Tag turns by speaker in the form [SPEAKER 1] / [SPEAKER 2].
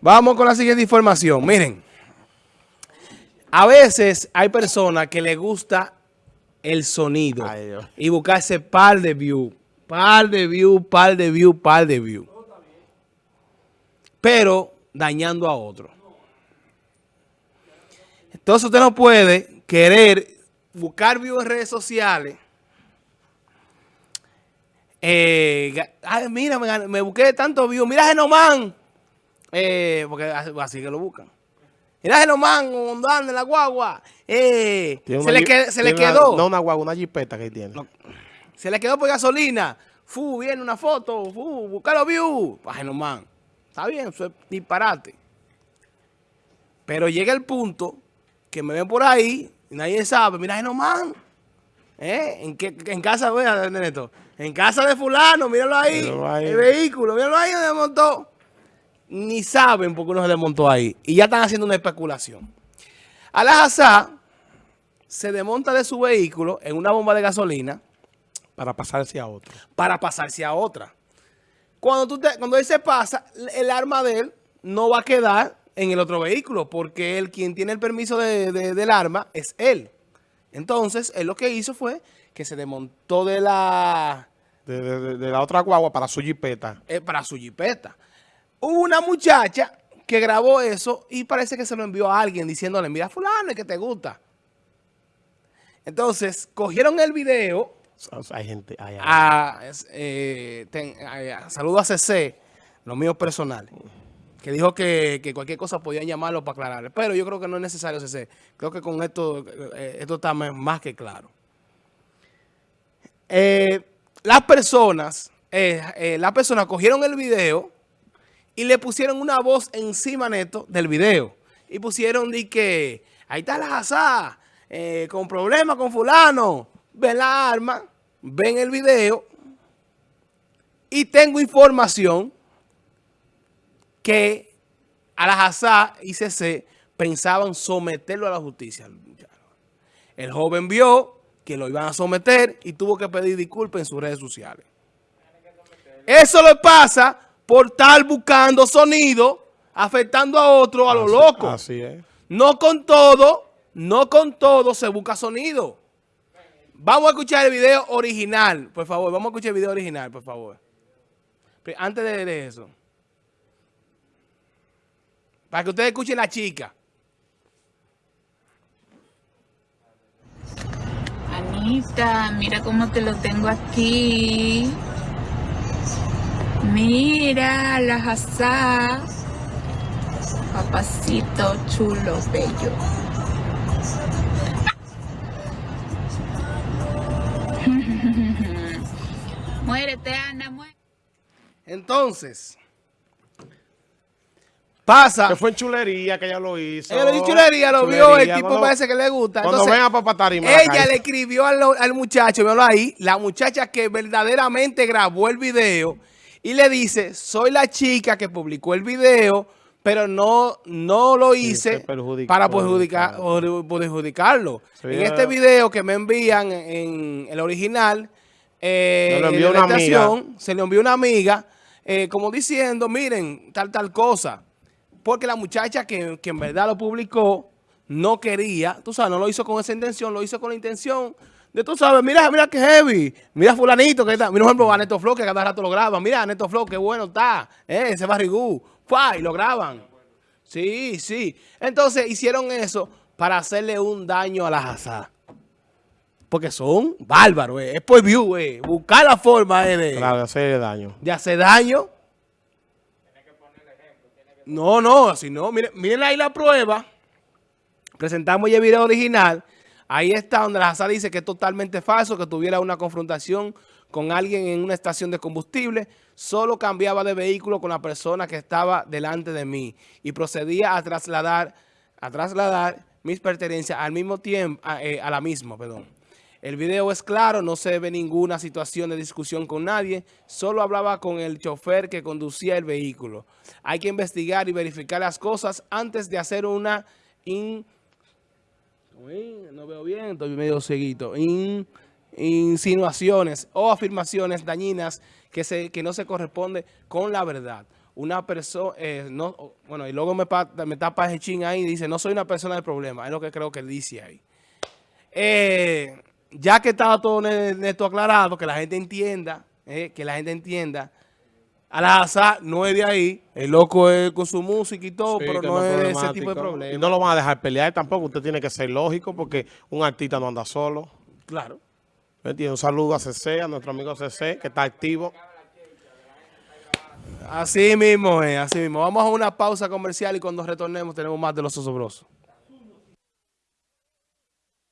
[SPEAKER 1] Vamos con la siguiente información. Miren, a veces hay personas que les gusta el sonido y buscarse par de view, par de view, par de view, par de view. Pero dañando a otro. Entonces usted no puede querer buscar view en redes sociales. Eh, ay, mira, me, busqué tanto view. Mira Genomán. Eh, porque así que lo buscan. Mira Genomán andando en la guagua. Eh, se, le, se le, quedó.
[SPEAKER 2] no una guagua, una jipeta que tiene.
[SPEAKER 1] se le quedó por gasolina. Fu, viene una foto. Fu, busca los views. Para Genomán. Está bien, eso es disparate. Pero llega el punto que me ven por ahí y nadie sabe. Mira Genomán. ¿Eh? ¿En, qué, en casa, vea, Neto. En casa de fulano, míralo ahí. El vehículo, míralo ahí donde montó ni saben por qué uno se desmontó ahí. Y ya están haciendo una especulación. Alajazá se desmonta de su vehículo en una bomba de gasolina.
[SPEAKER 2] Para pasarse a otra.
[SPEAKER 1] Para pasarse a otra. Cuando, tú cuando él se pasa, el arma de él no va a quedar en el otro vehículo, porque él, quien tiene el permiso del arma, es él. Entonces, él lo que hizo fue que se desmontó de la...
[SPEAKER 2] De, la otra guagua para su jipeta.
[SPEAKER 1] Eh, para su jipeta. Hubo una muchacha que grabó eso y parece que se lo envió a alguien diciéndole, mira fulano, que te gusta. Entonces, cogieron el video.
[SPEAKER 2] Hay gente...
[SPEAKER 1] a, eh, saludo a CC, los míos personales, que dijo que, cualquier cosa podían llamarlo para aclarar. Pero yo creo que no es necesario CC. Creo que con esto, eh, esto está más que claro. Eh, las personas, las personas cogieron el video y le pusieron una voz encima neto del video. Y pusieron de que, ahí está la asá, eh, con problemas con fulano. Ven la arma, ven el video. Y tengo información que a la asá y CC pensaban someterlo a la justicia. El joven vio que lo iban a someter y tuvo que pedir disculpas en sus redes sociales. Eso le pasa por estar buscando sonido, afectando a otro a lo loco.
[SPEAKER 2] Así es.
[SPEAKER 1] No con todo, no con todo se busca sonido. Vamos a escuchar el video original, por favor. Vamos a escuchar el video original, por favor. Antes de, eso. Para que ustedes escuchen la chica.
[SPEAKER 3] Anita, mira cómo te lo tengo aquí. Mira la jazá. Papacito chulo, bello. muérete, Ana, muérete.
[SPEAKER 1] Entonces, pasa.
[SPEAKER 2] Que fue en chulería que ella lo hizo.
[SPEAKER 1] Ella lo chulería, lo vio, el tipo parece que le gusta.
[SPEAKER 2] Cuando Entonces, ven a Papatarima.
[SPEAKER 1] Ella le escribió al, al muchacho, véalo ahí, la muchacha que verdaderamente grabó el video y le dice, soy la chica que publicó el video, pero no, no lo hice para perjudicar, perjudicarlo. en este video que me envían en el original, eh, se le envió una amiga, eh, como diciendo, miren, tal, tal cosa. Porque la muchacha que, que en verdad lo publicó no quería, tú sabes, no lo hizo con esa intención, lo hizo con la intención de tú sabes, mira, mira qué heavy, mira fulanito que está, mira por ejemplo a Neto Flow que cada rato lo graban, mira Neto Flow qué bueno está, eh, ese barrigú, y lo graban. Sí, sí. Entonces hicieron eso para hacerle un daño a la jazá. Porque son bárbaros, eh. es por view, eh. buscar la forma eh, de,
[SPEAKER 2] claro, de hacer daño.
[SPEAKER 1] De hacer daño. No, no, así no. Miren, miren ahí la prueba. Presentamos ya el video original. Ahí está donde la JASA dice que es totalmente falso, que tuviera una confrontación con alguien en una estación de combustible, solo cambiaba de vehículo con la persona que estaba delante de mí y procedía a trasladar, a trasladar mis pertenencias al mismo tiempo, a, eh, la misma, perdón. El video es claro, no se ve ninguna situación de discusión con nadie, solo hablaba con el chofer que conducía el vehículo. Hay que investigar y verificar las cosas antes de hacer una in no veo bien, estoy medio seguito. insinuaciones o afirmaciones dañinas que, se, que no se corresponde con la verdad. una persona, no, bueno, y luego me, pa- me tapa ese chin ahí y dice, no soy una persona de problema, es lo que creo que dice ahí. Eh, ya que estaba todo esto aclarado, que la gente entienda, eh, que la gente entienda, Al-Azhar no es de ahí, el loco es con su música y todo,
[SPEAKER 2] Sí,
[SPEAKER 1] pero no es de ese tipo de
[SPEAKER 2] Y
[SPEAKER 1] problemas.
[SPEAKER 2] no lo van a dejar pelear tampoco. Usted tiene que ser lógico porque un artista no anda solo.
[SPEAKER 1] Claro.
[SPEAKER 2] ¿Me? Un saludo a CC, a nuestro amigo CC, que está activo.
[SPEAKER 1] Así mismo es, así mismo. Vamos a una pausa comercial y cuando retornemos tenemos más de los osobrosos.